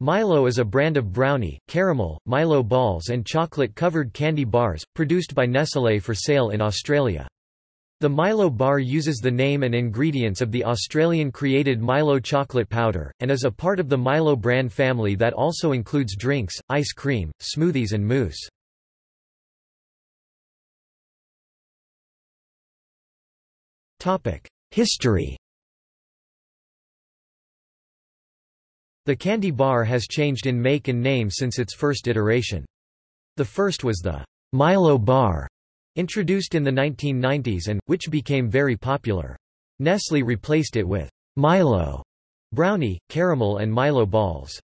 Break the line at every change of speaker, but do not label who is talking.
Milo is a brand of brownie, caramel, Milo balls and chocolate-covered candy bars, produced by Nestlé for sale in Australia. The Milo bar uses the name and ingredients of the Australian-created Milo chocolate powder, and is a part of the Milo brand family that also includes drinks, ice cream, smoothies and mousse. History The candy bar has changed in make and name since its first iteration. The first was the Milo bar, introduced in the 1990s and, which became very popular. Nestle replaced it with Milo brownie, caramel and Milo balls.